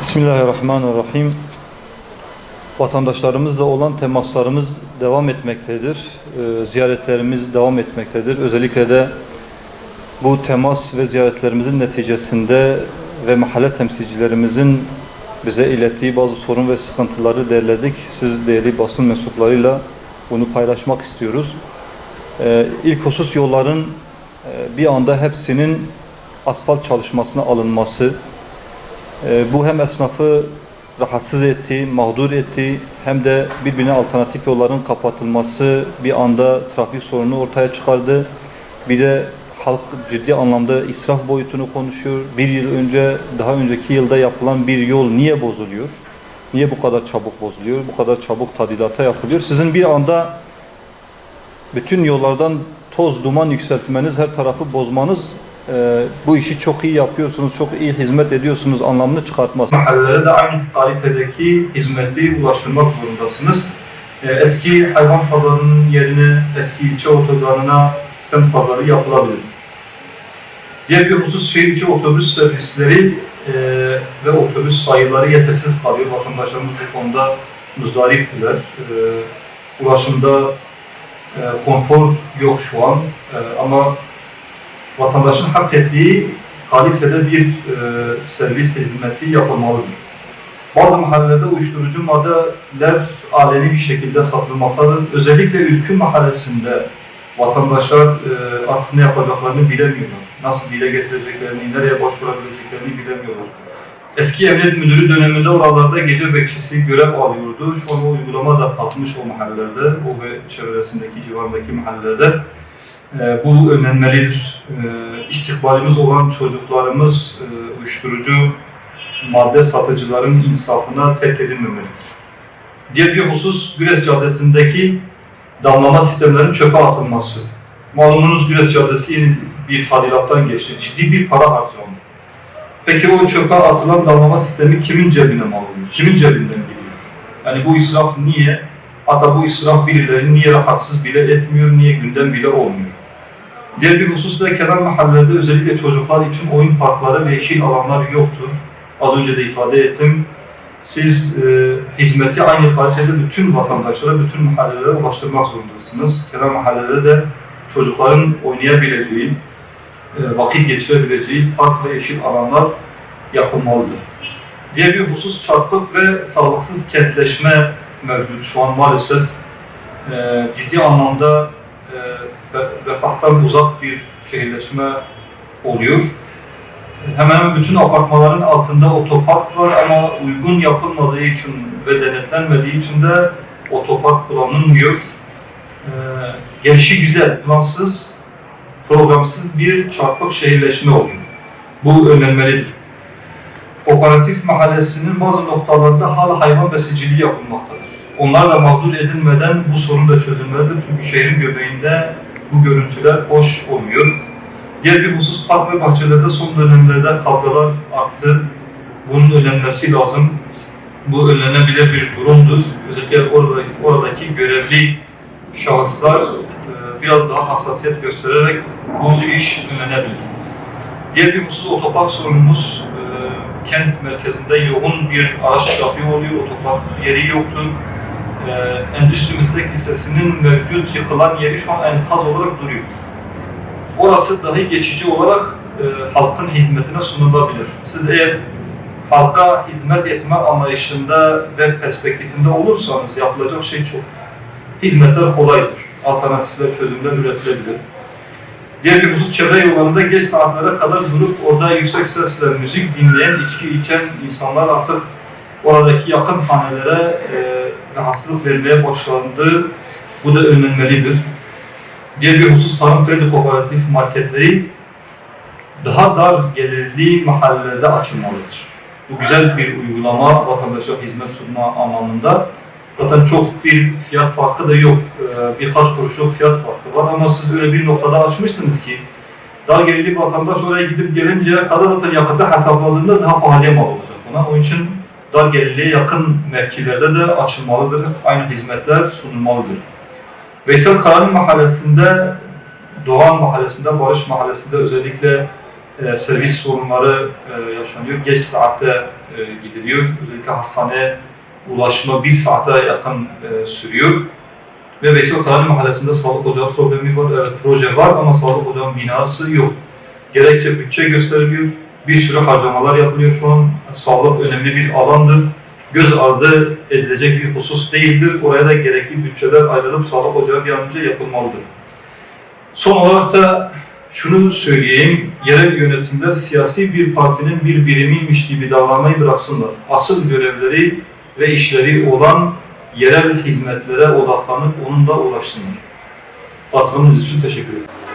Bismillahirrahmanirrahim. Vatandaşlarımızla olan temaslarımız devam etmektedir. Ee, ziyaretlerimiz devam etmektedir. Özellikle de bu temas ve ziyaretlerimizin neticesinde ve mahalle temsilcilerimizin bize ilettiği bazı sorun ve sıkıntıları derledik. Siz değerli basın mensuplarıyla bunu paylaşmak istiyoruz. Ee, ilk husus yolların e, bir anda hepsinin asfalt çalışmasına alınması, bu hem esnafı rahatsız etti, mağdur etti hem de birbirine alternatif yolların kapatılması bir anda trafik sorunu ortaya çıkardı. Bir de halk ciddi anlamda israf boyutunu konuşuyor. Bir yıl önce, daha önceki yılda yapılan bir yol niye bozuluyor? Niye bu kadar çabuk bozuluyor? Bu kadar çabuk tadilata yapılıyor? Sizin bir anda bütün yollardan toz, duman yükseltmeniz, her tarafı bozmanız e, bu işi çok iyi yapıyorsunuz, çok iyi hizmet ediyorsunuz anlamını çıkartmaz. mahallelere de aynı kalitedeki hizmeti ulaştırmak zorundasınız. Ee, Eski hayvan pazarının yerine eski ilçe otogarına semt pazarı yapılabilir. Diğer bir husus şehir içi otobüs servisleri e, ve otobüs sayıları yetersiz kalıyor. Vatandaşlarımız bu konuda muzdariptiler. E, ulaşımda e, konfor yok şu an E, ama vatandaşın hak ettiği kalitede bir e, servis hizmeti yapılmalıdır. Bazı mahallelerde uyuşturucu maddeler aleni bir şekilde satılmaktadır. Özellikle Ülkü mahallesinde vatandaşlar e, artık ne yapacaklarını bilemiyorlar. Nasıl dile getireceklerini, nereye başvurabileceklerini bilemiyorlar. Eski emniyet müdürü döneminde oralarda gece bekçisi görev alıyordu. Şu an o uygulama da kalkmış o mahallelerde, o ve çevresindeki, civarındaki mahallelerde. E, bu önlenmelidir. E, olan çocuklarımız e, uyuşturucu madde satıcıların insafına terk edilmemelidir. Diğer bir husus Güres Caddesi'ndeki damlama sistemlerinin çöpe atılması. Malumunuz Güres Caddesi yeni bir tadilattan geçti. Ciddi bir para harcandı. Peki o çöpe atılan damlama sistemi kimin cebine mal oluyor? Kimin cebinden gidiyor? Yani bu israf niye? Hatta bu israf birileri niye rahatsız bile etmiyor, niye gündem bile olmuyor? Diğer bir husus da kenar mahallelerde özellikle çocuklar için oyun parkları ve yeşil alanlar yoktur. Az önce de ifade ettim. Siz e, hizmeti aynı kalitede bütün vatandaşlara, bütün mahallelere ulaştırmak zorundasınız. Kenar mahallelerde de çocukların oynayabileceği, e, vakit geçirebileceği park ve yeşil alanlar yapılmalıdır. Diğer bir husus çarpık ve sağlıksız kentleşme mevcut. Şu an maalesef e, ciddi anlamda refahtan uzak bir şehirleşme oluyor. Hemen hemen bütün apartmaların altında otopark var ama uygun yapılmadığı için ve denetlenmediği için de otopark kullanılmıyor. Ee, gelişi güzel, plansız, programsız bir çarpık şehirleşme oluyor. Bu önlenmelidir. Kooperatif mahallesinin bazı noktalarında hala hayvan besiciliği yapılmaktadır. Onlar da mağdur edilmeden bu sorun da çözülmelidir. Çünkü şehrin göbeğinde bu görüntüler hoş olmuyor. Diğer bir husus park ve bahçelerde son dönemlerde kavgalar arttı. Bunun önlenmesi lazım. Bu önlenebilir bir durumdur. Özellikle oradaki, oradaki görevli şahıslar e, biraz daha hassasiyet göstererek bu iş önlenebilir. Diğer bir husus otopark sorunumuz. E, kent merkezinde yoğun bir araç trafiği oluyor, otopark yeri yoktur. E, Endüstri Meslek Lisesi'nin mevcut yıkılan yeri şu an enkaz olarak duruyor orası dahi geçici olarak e, halkın hizmetine sunulabilir. Siz eğer halka hizmet etme anlayışında ve perspektifinde olursanız yapılacak şey çok. Hizmetler kolaydır. Alternatifler, çözümler üretilebilir. Diğer bir husus çevre yollarında geç saatlere kadar durup orada yüksek sesle müzik dinleyen, içki içen insanlar artık oradaki yakın hanelere e, rahatsızlık vermeye başlandı. Bu da önlenmelidir. Diğer bir husus tarım kredi kooperatif marketleri daha dar gelirli mahallelerde açılmalıdır. Bu güzel bir uygulama, vatandaşa hizmet sunma anlamında. Zaten çok bir fiyat farkı da yok. Ee, birkaç kuruşluk fiyat farkı var ama siz öyle bir noktada açmışsınız ki dar gelirli vatandaş oraya gidip gelinceye kadar zaten yakıtı hesapladığında daha pahalıya mal olacak ona. Onun için dar gelirliye yakın mevkilerde de açılmalıdır. Aynı hizmetler sunulmalıdır. Veysel Karani Mahallesi'nde, Doğan Mahallesi'nde, Barış Mahallesi'nde özellikle e, servis sorunları e, yaşanıyor. Geç saatte e, gidiliyor. Özellikle hastaneye ulaşma bir saate yakın e, sürüyor. Ve Veysel Tarih Mahallesi'nde sağlık ocağı problemi var, evet, proje var ama sağlık ocağının binası yok. Gerekçe bütçe gösteriliyor, bir sürü harcamalar yapılıyor şu an. Sağlık önemli bir alandır. Göz ardı edilecek bir husus değildir. Oraya da gerekli bütçeler ayrılıp sağlık ocağı bir an önce yapılmalıdır. Son olarak da şunu söyleyeyim, yerel yönetimler siyasi bir partinin bir birimiymiş gibi davranmayı bıraksınlar. Asıl görevleri ve işleri olan yerel hizmetlere odaklanıp onunla uğraşsınlar. Katılımınız için teşekkür ederim.